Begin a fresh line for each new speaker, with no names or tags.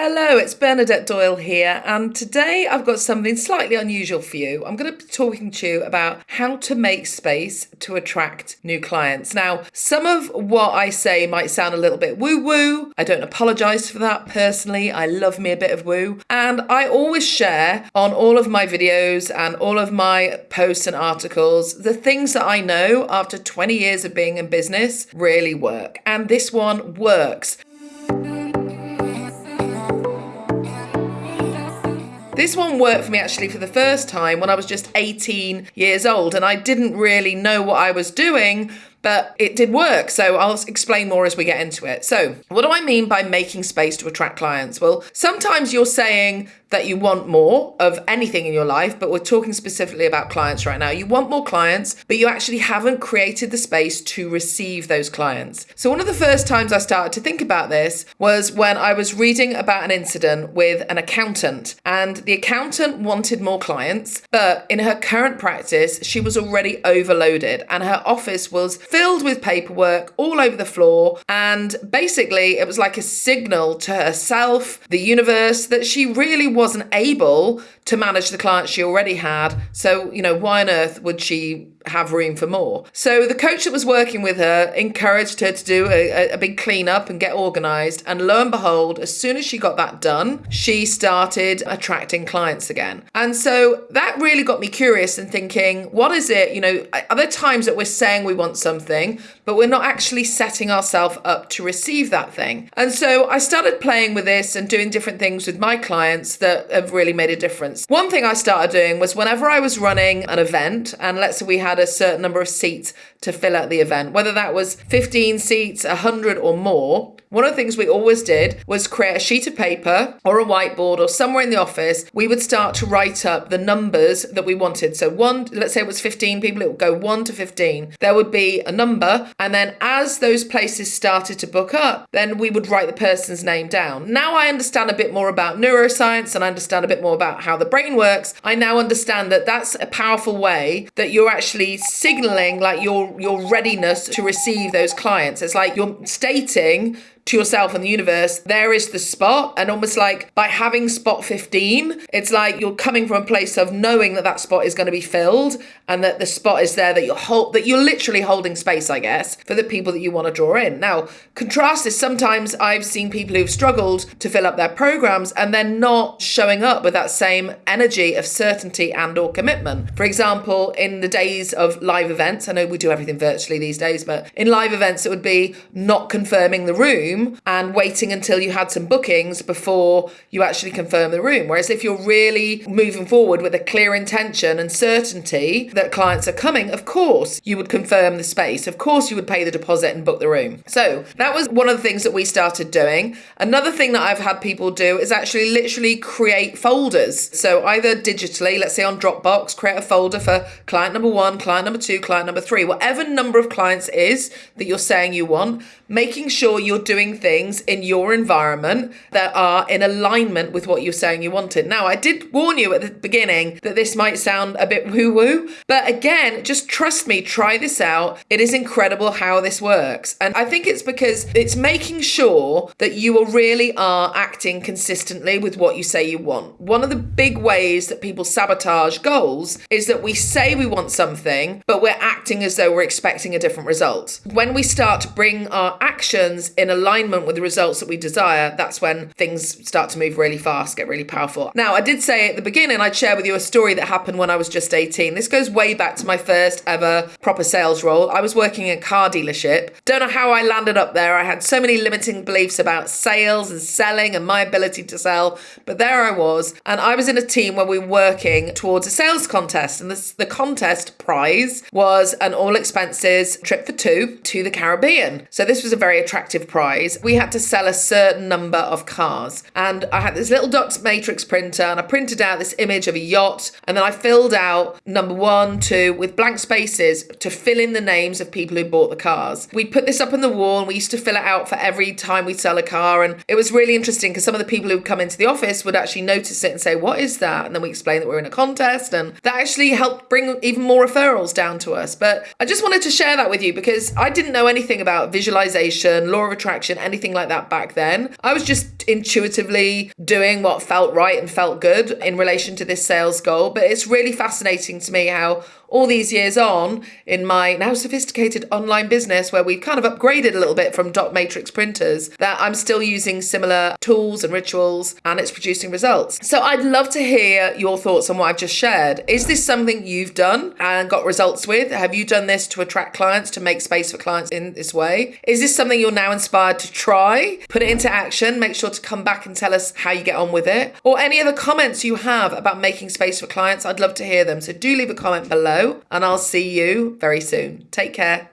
Hello, it's Bernadette Doyle here, and today I've got something slightly unusual for you. I'm going to be talking to you about how to make space to attract new clients. Now, some of what I say might sound a little bit woo woo. I don't apologize for that personally. I love me a bit of woo, and I always share on all of my videos and all of my posts and articles the things that I know after 20 years of being in business really work, and this one works. This one worked for me actually for the first time when I was just 18 years old and I didn't really know what I was doing, but it did work. So I'll explain more as we get into it. So, what do I mean by making space to attract clients? Well, sometimes you're saying that you want more of anything in your life, but we're talking specifically about clients right now. You want more clients, but you actually haven't created the space to receive those clients. So, one of the first times I started to think about this was when I was reading about an incident with an accountant, and the accountant wanted more clients, but in her current practice, she was already overloaded, and her office was filled with paperwork all over the floor. And basically, it was like a signal to herself, the universe, that she really wasn't able to manage the clients she already had. So, you know, why on earth would she have room for more. So the coach that was working with her encouraged her to do a, a big cleanup and get organized. And lo and behold, as soon as she got that done, she started attracting clients again. And so that really got me curious and thinking, what is it? You know, are there times that we're saying we want something, but we're not actually setting ourselves up to receive that thing? And so I started playing with this and doing different things with my clients that have really made a difference. One thing I started doing was whenever I was running an event, and let's say we had had a certain number of seats to fill out the event, whether that was 15 seats, 100 or more. One of the things we always did was create a sheet of paper or a whiteboard or somewhere in the office. We would start to write up the numbers that we wanted. So, one, let's say it was 15 people, it would go 1 to 15. There would be a number. And then as those places started to book up, then we would write the person's name down. Now I understand a bit more about neuroscience and I understand a bit more about how the brain works. I now understand that that's a powerful way that you're actually signaling like your your readiness to receive those clients. It's like you're stating to yourself and the universe, there is the spot. And almost like by having spot 15, it's like you're coming from a place of knowing that that spot is going to be filled and that the spot is there that you're hold, that you're literally holding space, I guess, for the people that you want to draw in. Now, contrast is sometimes I've seen people who've struggled to fill up their programs and they're not showing up with that same energy of certainty and or commitment. For example, in the days of live events, I know we do everything virtually these days, but in live events, it would be not confirming the room room and waiting until you had some bookings before you actually confirm the room. Whereas if you're really moving forward with a clear intention and certainty that clients are coming, of course you would confirm the space. Of course you would pay the deposit and book the room. So that was one of the things that we started doing. Another thing that I've had people do is actually literally create folders. So either digitally, let's say on Dropbox, create a folder for client number one, client number two, client number three, whatever number of clients is that you're saying you want, making sure you're doing doing things in your environment that are in alignment with what you're saying you wanted. Now, I did warn you at the beginning that this might sound a bit woo woo, but again, just trust me, try this out. It is incredible how this works. And I think it's because it's making sure that you are really are acting consistently with what you say you want. One of the big ways that people sabotage goals is that we say we want something, but we're acting as though we're expecting a different result. When we start to bring our actions in alignment, alignment with the results that we desire, that's when things start to move really fast, get really powerful. Now, I did say at the beginning, I'd share with you a story that happened when I was just 18. This goes way back to my first ever proper sales role. I was working in a car dealership. Don't know how I landed up there. I had so many limiting beliefs about sales and selling and my ability to sell, but there I was. And I was in a team where we were working towards a sales contest. And this, the contest prize was an all expenses trip for two to the Caribbean. So this was a very attractive prize we had to sell a certain number of cars. And I had this little dot matrix printer and I printed out this image of a yacht. And then I filled out number one, two with blank spaces to fill in the names of people who bought the cars. We put this up on the wall and we used to fill it out for every time we sell a car. And it was really interesting because some of the people who come into the office would actually notice it and say, What is that? And then we explain that we're in a contest. And that actually helped bring even more referrals down to us. But I just wanted to share that with you because I didn't know anything about visualization, law of attraction anything like that back then. I was just intuitively doing what felt right and felt good in relation to this sales goal. But it's really fascinating to me how all these years on in my now sophisticated online business where we've kind of upgraded a little bit from dot matrix printers that I'm still using similar tools and rituals and it's producing results. So I'd love to hear your thoughts on what I've just shared. Is this something you've done and got results with? Have you done this to attract clients, to make space for clients in this way? Is this something you're now inspired to try? Put it into action. Make sure to come back and tell us how you get on with it. Or any other comments you have about making space for clients, I'd love to hear them. So do leave a comment below and I'll see you very soon. Take care.